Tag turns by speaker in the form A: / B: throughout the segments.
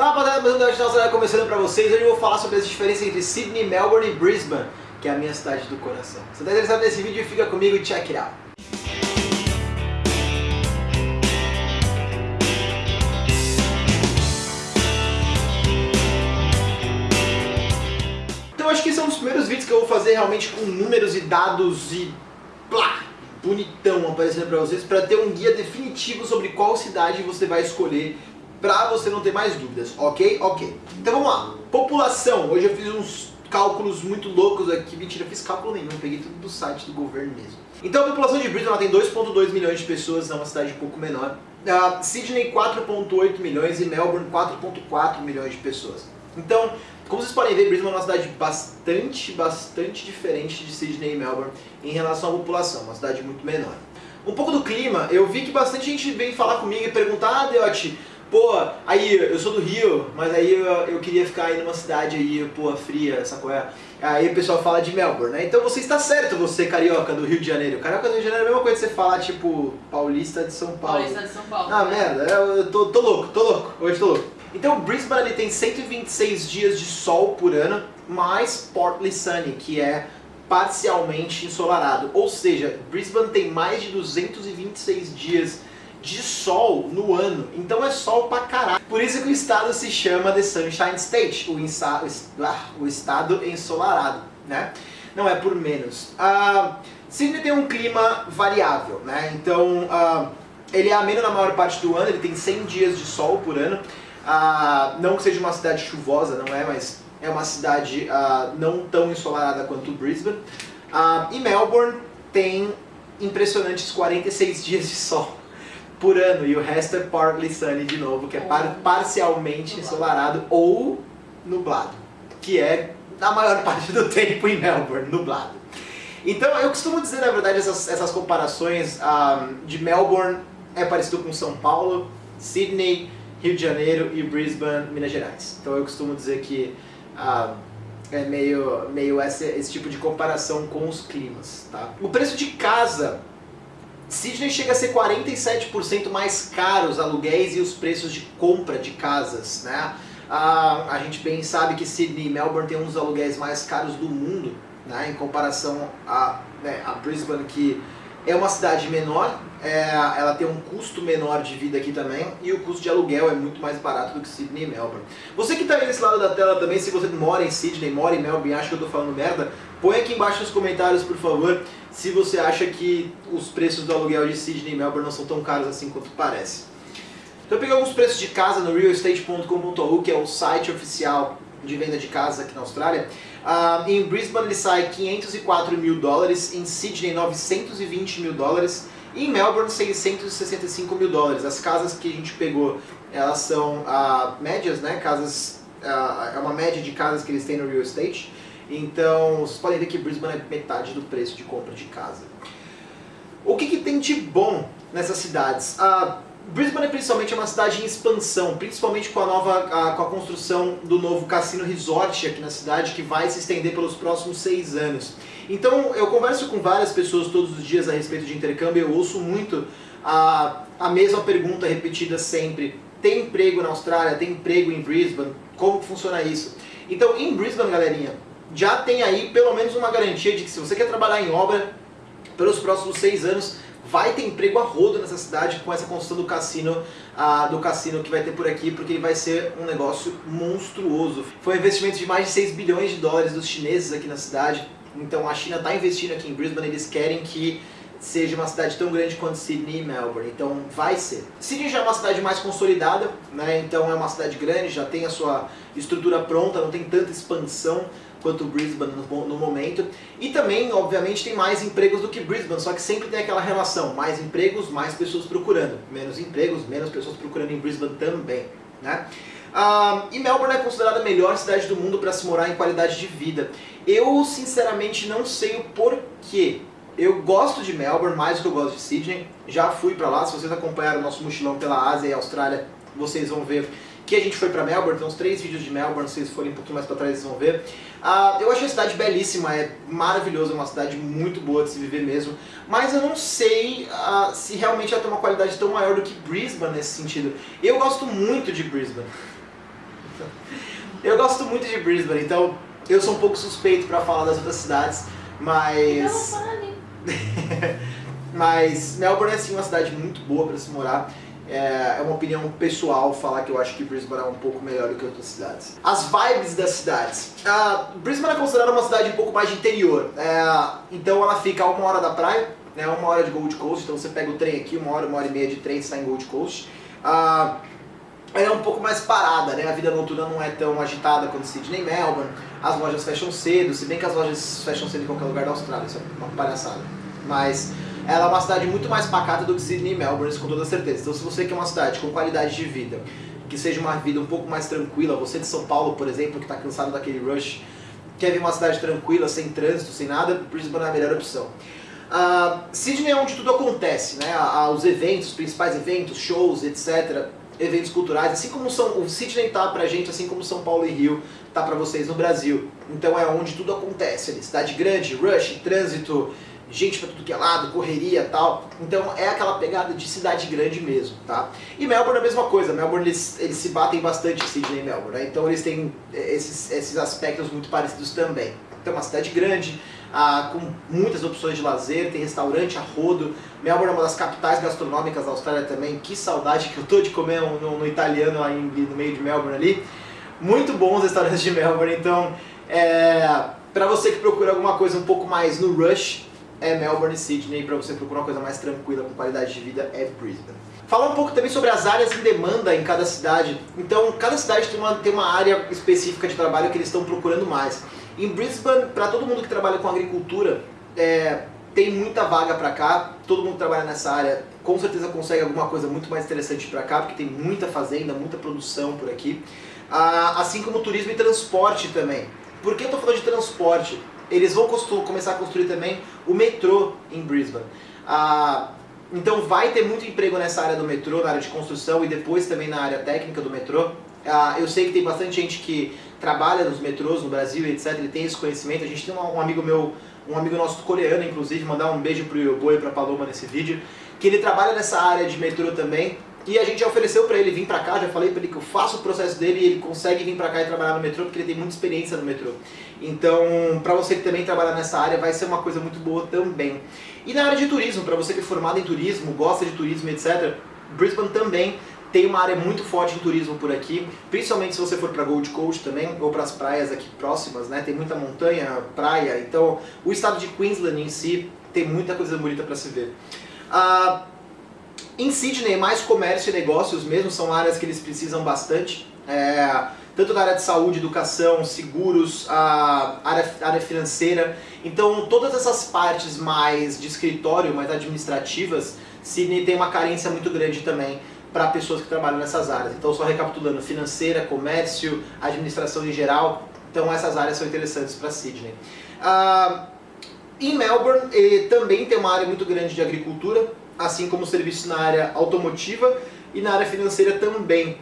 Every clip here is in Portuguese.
A: Rapaziada, mais um Debate Nacional começando pra vocês. Hoje eu vou falar sobre as diferenças entre Sydney, Melbourne e Brisbane, que é a minha cidade do coração. Se você tá interessado nesse vídeo, fica comigo e check it out. Então acho que esse é um dos primeiros vídeos que eu vou fazer realmente com números e dados e plá, bonitão aparecendo pra vocês, pra ter um guia definitivo sobre qual cidade você vai escolher pra você não ter mais dúvidas, ok? Ok. Então vamos lá. População. Hoje eu fiz uns cálculos muito loucos aqui. Mentira, fiz cálculo nenhum. Peguei tudo do site do governo mesmo. Então a população de Brisbane tem 2.2 milhões de pessoas, é uma cidade um pouco menor. Uh, Sydney 4.8 milhões e Melbourne 4.4 milhões de pessoas. Então, como vocês podem ver, Brisbane é uma cidade bastante, bastante diferente de Sydney e Melbourne em relação à população, uma cidade muito menor. Um pouco do clima, eu vi que bastante gente vem falar comigo e perguntar, ah, Deote, pô, aí eu sou do Rio, mas aí eu, eu queria ficar aí numa cidade aí, pô, fria, qual é? Aí o pessoal fala de Melbourne, né? Então você está certo, você carioca do Rio de Janeiro. Carioca do Rio de Janeiro é a mesma coisa que você falar, tipo, paulista de São Paulo.
B: Paulista de São Paulo.
A: Ah,
B: né?
A: merda, eu tô, tô louco, tô louco, hoje tô louco. Então Brisbane ele tem 126 dias de sol por ano, mais Portly Sunny, que é parcialmente ensolarado. Ou seja, Brisbane tem mais de 226 dias de sol no ano. Então é sol pra caralho. Por isso que o estado se chama The Sunshine State, o, insa, ah, o estado ensolarado, né? Não é por menos. Uh, Sydney tem um clima variável, né? Então uh, ele é ameno na maior parte do ano, ele tem 100 dias de sol por ano. Uh, não que seja uma cidade chuvosa, não é, mas é uma cidade uh, não tão ensolarada quanto Brisbane. E Melbourne tem impressionantes 46 dias de sol por ano, e o resto é partly sunny de novo, que é par parcialmente ensolarado ou nublado, que é a maior parte do tempo em Melbourne, nublado. Então eu costumo dizer, na verdade, essas, essas comparações um, de Melbourne é parecido com São Paulo, Sydney, Rio de Janeiro e Brisbane, Minas Gerais. Então eu costumo dizer que uh, é meio, meio esse, esse tipo de comparação com os climas. Tá? O preço de casa Sydney chega a ser 47% mais caro os aluguéis e os preços de compra de casas, né? Ah, a gente bem sabe que Sydney e Melbourne têm um dos aluguéis mais caros do mundo, né? Em comparação a, né, a Brisbane, que é uma cidade menor, é, ela tem um custo menor de vida aqui também, e o custo de aluguel é muito mais barato do que Sydney e Melbourne. Você que está aí nesse lado da tela também, se você mora em Sydney, mora em Melbourne, acha que eu estou falando merda, põe aqui embaixo nos comentários, por favor, se você acha que os preços do aluguel de Sydney e Melbourne não são tão caros assim quanto parece. Então eu peguei alguns preços de casa no realestate.com.au, que é o site oficial de venda de casas aqui na Austrália. Uh, em Brisbane ele sai 504 mil dólares, em Sydney 920 mil dólares, e em Melbourne 665 mil dólares. As casas que a gente pegou, elas são uh, médias, né? Casas, uh, é uma média de casas que eles têm no real estate. Então, vocês podem ver que Brisbane é metade do preço de compra de casa. O que, que tem de bom nessas cidades? Uh, Brisbane principalmente é uma cidade em expansão, principalmente com a nova a, com a construção do novo Cassino Resort aqui na cidade, que vai se estender pelos próximos seis anos. Então eu converso com várias pessoas todos os dias a respeito de intercâmbio, eu ouço muito a, a mesma pergunta repetida sempre. Tem emprego na Austrália? Tem emprego em Brisbane? Como funciona isso? Então em Brisbane, galerinha, já tem aí pelo menos uma garantia de que se você quer trabalhar em obra pelos próximos seis anos, vai ter emprego a rodo nessa cidade com essa construção do cassino, ah, do cassino que vai ter por aqui, porque ele vai ser um negócio monstruoso. Foi um investimento de mais de 6 bilhões de dólares dos chineses aqui na cidade, então a China está investindo aqui em Brisbane, eles querem que seja uma cidade tão grande quanto Sydney e Melbourne, então vai ser. Sydney já é uma cidade mais consolidada, né? então é uma cidade grande, já tem a sua estrutura pronta, não tem tanta expansão, quanto Brisbane no, no, momento. E também, obviamente, tem mais empregos do que Brisbane, só que sempre tem aquela relação, mais empregos, mais pessoas procurando. Menos empregos, menos pessoas procurando em Brisbane também. Né? Ah, e Melbourne é considerada a melhor cidade do mundo para se morar em qualidade de vida. Eu, sinceramente, não sei o porquê. Eu gosto de Melbourne mais do que eu gosto de Sydney. Já fui para lá, se vocês acompanharam o nosso mochilão pela Ásia e Austrália, vocês vão ver que a gente foi para Melbourne, tem uns três vídeos de Melbourne, se vocês forem um pouquinho mais para trás vocês vão ver. Uh, eu achei a cidade belíssima, é maravilhosa, é uma cidade muito boa de se viver mesmo, mas eu não sei uh, se realmente ela tem uma qualidade tão maior do que Brisbane nesse sentido. Eu gosto muito de Brisbane. Eu gosto muito de Brisbane, então eu sou um pouco suspeito para falar das outras cidades, mas...
B: Não
A: mas Melbourne é sim uma cidade muito boa para se morar. É, é uma opinião pessoal falar que eu acho que Brisbane é um pouco melhor do que outras cidades. As vibes das cidades. Uh, Brisbane é considerada uma cidade um pouco mais de interior. É, então ela fica a uma hora da praia, né, uma hora de Gold Coast, então você pega o trem aqui, uma hora, uma hora e meia de trem, está em Gold Coast. Uh, ela é um pouco mais parada, né? A vida noturna não é tão agitada quanto Sydney e Melbourne. As lojas fecham cedo, se bem que as lojas fecham cedo em qualquer lugar da Austrália, isso é uma palhaçada. Mas ela é uma cidade muito mais pacata do que Sydney e Melbourne, com toda certeza. Então se você quer uma cidade com qualidade de vida, que seja uma vida um pouco mais tranquila, você de São Paulo, por exemplo, que está cansado daquele rush, quer ver uma cidade tranquila, sem trânsito, sem nada, Brisbane é a melhor opção. Uh, Sydney é onde tudo acontece, né? Os eventos, os principais eventos, shows, etc eventos culturais, assim como São, o Sydney tá pra gente, assim como São Paulo e Rio tá pra vocês no Brasil. Então é onde tudo acontece ali, cidade grande, rush, trânsito, gente pra tudo que é lado, correria tal. Então é aquela pegada de cidade grande mesmo, tá? E Melbourne é a mesma coisa, Melbourne eles, eles se batem bastante Sydney e Melbourne, né? Então eles têm esses, esses aspectos muito parecidos também. Então é uma cidade grande, ah, com muitas opções de lazer, tem restaurante a rodo. Melbourne é uma das capitais gastronômicas da Austrália também. Que saudade que eu tô de comer no, no italiano lá em, no meio de Melbourne ali. Muito bons restaurantes de Melbourne, então é, para você que procura alguma coisa um pouco mais no rush, é Melbourne e Sydney. Para você procurar uma coisa mais tranquila, com qualidade de vida, é Brisbane. Falar um pouco também sobre as áreas em demanda em cada cidade. Então, cada cidade tem uma, tem uma área específica de trabalho que eles estão procurando mais. Em Brisbane, para todo mundo que trabalha com agricultura, é, tem muita vaga para cá, todo mundo que trabalha nessa área com certeza consegue alguma coisa muito mais interessante para cá, porque tem muita fazenda, muita produção por aqui. Ah, assim como turismo e transporte também. Por que eu estou falando de transporte? Eles vão começar a construir também o metrô em Brisbane. Ah, então vai ter muito emprego nessa área do metrô, na área de construção e depois também na área técnica do metrô. Ah, eu sei que tem bastante gente que trabalha nos metrôs no Brasil, etc. Ele tem esse conhecimento. A gente tem um, amigo meu, um amigo nosso coreano, inclusive, mandar um beijo pro Yobo e pra Paloma nesse vídeo, que ele trabalha nessa área de metrô também. E a gente já ofereceu para ele vir para cá, já falei para ele que eu faço o processo dele e ele consegue vir para cá e trabalhar no metrô porque ele tem muita experiência no metrô. Então, para você que também trabalha nessa área, vai ser uma coisa muito boa também. E na área de turismo, para você que é formado em turismo, gosta de turismo, etc., Brisbane também tem uma área muito forte em turismo por aqui, principalmente se você for para Gold Coast também, ou para as praias aqui próximas, né? Tem muita montanha, praia, então o estado de Queensland em si tem muita coisa bonita para se ver. Uh, em Sydney, mais comércio e negócios mesmo, são áreas que eles precisam bastante. É, tanto na área de saúde, educação, seguros, a área, área financeira. Então, todas essas partes mais de escritório, mais administrativas, Sydney tem uma carência muito grande também para pessoas que trabalham nessas áreas. Então, só recapitulando, financeira, comércio, administração em geral, então essas áreas são interessantes para Sydney. Ah, em Melbourne, ele também tem uma área muito grande de agricultura, assim como serviços na área automotiva e na área financeira também.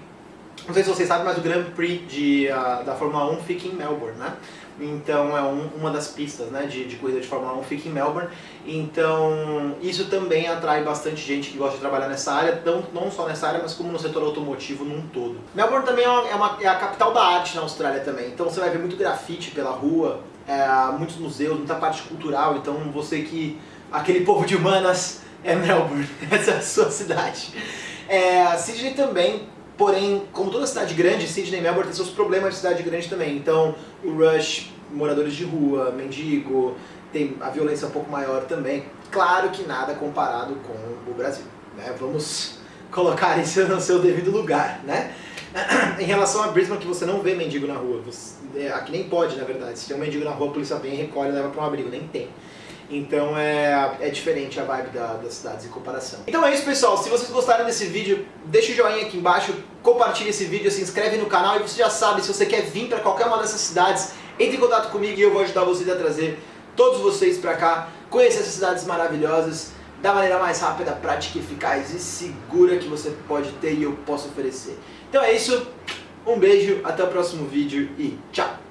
A: Não sei se vocês sabem, mas o Grand Prix de, uh, da Fórmula 1 fica em Melbourne, né? Então é um, uma das pistas né, de, de corrida de Fórmula 1 fica em Melbourne. Então isso também atrai bastante gente que gosta de trabalhar nessa área, tão, não só nessa área, mas como no setor automotivo num todo. Melbourne também é, uma, é, uma, é a capital da arte na Austrália também. Então você vai ver muito grafite pela rua, é, muitos museus, muita parte cultural. Então você que... aquele povo de humanas é Melbourne, essa é a sua cidade. É, Sydney também Porém, como toda cidade grande, Sydney e Melbourne tem seus problemas de cidade grande também. Então, o rush, moradores de rua, mendigo, tem a violência um pouco maior também. Claro que nada comparado com o Brasil. Né? Vamos colocar isso no seu devido lugar. Né? em relação a Brisbane, que você não vê mendigo na rua. Você, é, aqui nem pode, na verdade. Se tem um mendigo na rua, a polícia vem, recolhe e leva para um abrigo. Nem tem. Então é, é diferente a vibe da, das cidades em comparação. Então é isso pessoal, se vocês gostaram desse vídeo, deixa o joinha aqui embaixo, compartilhe esse vídeo, se inscreve no canal e você já sabe, se você quer vir para qualquer uma dessas cidades, entre em contato comigo e eu vou ajudar vocês a trazer todos vocês para cá, conhecer essas cidades maravilhosas, da maneira mais rápida, prática, eficaz e segura que você pode ter e eu posso oferecer. Então é isso, um beijo, até o próximo vídeo e tchau!